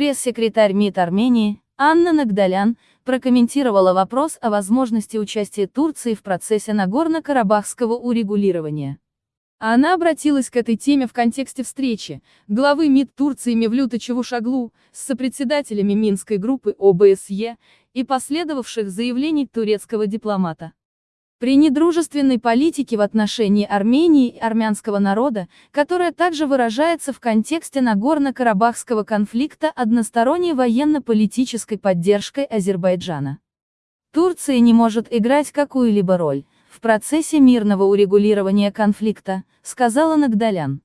Пресс-секретарь МИД Армении, Анна Нагдалян, прокомментировала вопрос о возможности участия Турции в процессе Нагорно-Карабахского урегулирования. Она обратилась к этой теме в контексте встречи главы МИД Турции Мевлюта Чавушаглу с сопредседателями Минской группы ОБСЕ и последовавших заявлений турецкого дипломата. При недружественной политике в отношении Армении и армянского народа, которая также выражается в контексте Нагорно-Карабахского конфликта односторонней военно-политической поддержкой Азербайджана. Турция не может играть какую-либо роль в процессе мирного урегулирования конфликта, сказала Нагдалян.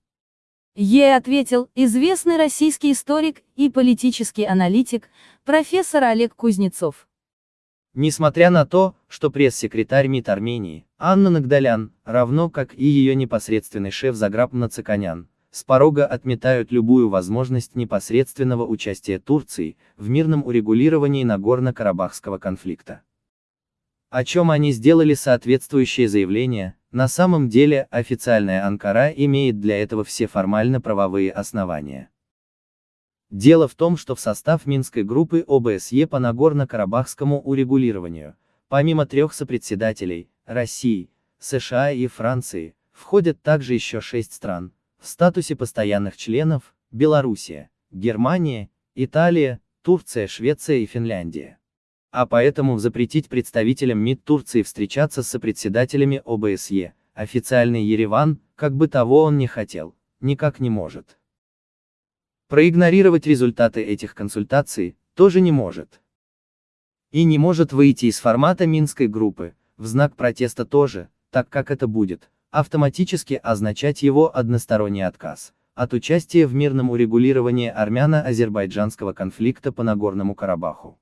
Ей ответил известный российский историк и политический аналитик, профессор Олег Кузнецов. Несмотря на то, что пресс-секретарь МИД Армении, Анна Нагдалян, равно как и ее непосредственный шеф Заграб Нацаканян, с порога отметают любую возможность непосредственного участия Турции в мирном урегулировании Нагорно-Карабахского конфликта. О чем они сделали соответствующее заявление, на самом деле официальная Анкара имеет для этого все формально-правовые основания. Дело в том, что в состав Минской группы ОБСЕ по Нагорно-Карабахскому урегулированию, помимо трех сопредседателей, России, США и Франции, входят также еще шесть стран, в статусе постоянных членов, Белоруссия, Германия, Италия, Турция, Швеция и Финляндия. А поэтому запретить представителям МИД Турции встречаться с сопредседателями ОБСЕ, официальный Ереван, как бы того он не хотел, никак не может. Проигнорировать результаты этих консультаций тоже не может. И не может выйти из формата Минской группы, в знак протеста тоже, так как это будет автоматически означать его односторонний отказ от участия в мирном урегулировании армяно-азербайджанского конфликта по Нагорному Карабаху.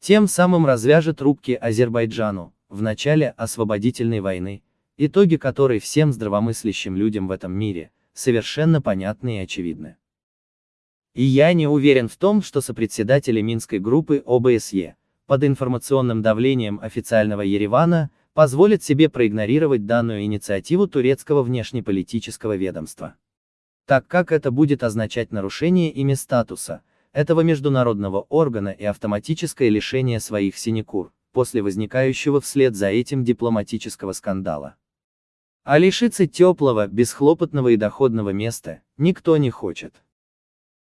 Тем самым развяжет рубки Азербайджану, в начале освободительной войны, итоги которой всем здравомыслящим людям в этом мире, совершенно понятны и очевидны. И я не уверен в том, что сопредседатели Минской группы ОБСЕ, под информационным давлением официального Еревана, позволят себе проигнорировать данную инициативу турецкого внешнеполитического ведомства. Так как это будет означать нарушение ими статуса, этого международного органа и автоматическое лишение своих синекур, после возникающего вслед за этим дипломатического скандала. А лишиться теплого, бесхлопотного и доходного места, никто не хочет.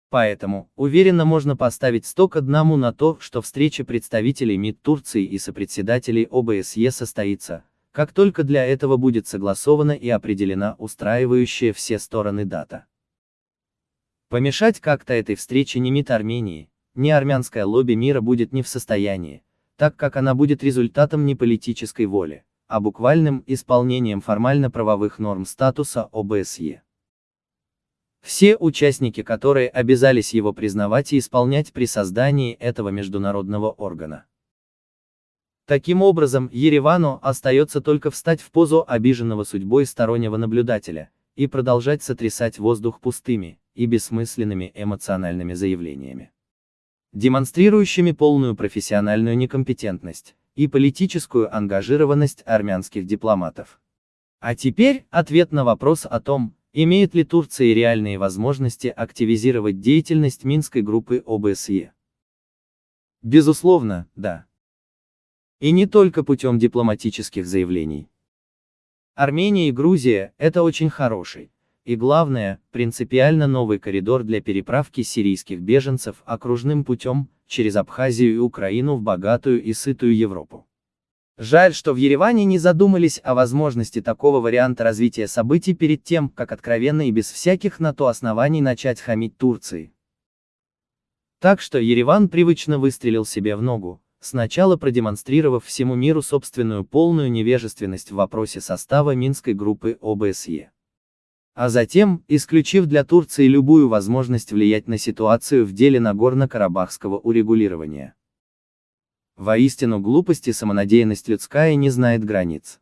Поэтому, уверенно можно поставить сток одному на то, что встреча представителей МИД Турции и сопредседателей ОБСЕ состоится, как только для этого будет согласована и определена устраивающая все стороны дата. Помешать как-то этой встрече ни МИД Армении, ни армянское лобби мира будет не в состоянии, так как она будет результатом не политической воли, а буквальным исполнением формально-правовых норм статуса ОБСЕ. Все участники которые обязались его признавать и исполнять при создании этого международного органа. Таким образом, Еревану остается только встать в позу обиженного судьбой стороннего наблюдателя, и продолжать сотрясать воздух пустыми и бессмысленными эмоциональными заявлениями, демонстрирующими полную профессиональную некомпетентность, и политическую ангажированность армянских дипломатов. А теперь, ответ на вопрос о том, имеет ли Турция реальные возможности активизировать деятельность Минской группы ОБСЕ. Безусловно, да. И не только путем дипломатических заявлений. Армения и Грузия – это очень хороший, и главное, принципиально новый коридор для переправки сирийских беженцев окружным путем, через Абхазию и Украину в богатую и сытую Европу. Жаль, что в Ереване не задумались о возможности такого варианта развития событий перед тем, как откровенно и без всяких на то оснований начать хамить Турции. Так что Ереван привычно выстрелил себе в ногу, сначала продемонстрировав всему миру собственную полную невежественность в вопросе состава Минской группы ОБСЕ. А затем, исключив для Турции любую возможность влиять на ситуацию в деле Нагорно-Карабахского урегулирования. Воистину глупость и самонадеянность людская не знает границ.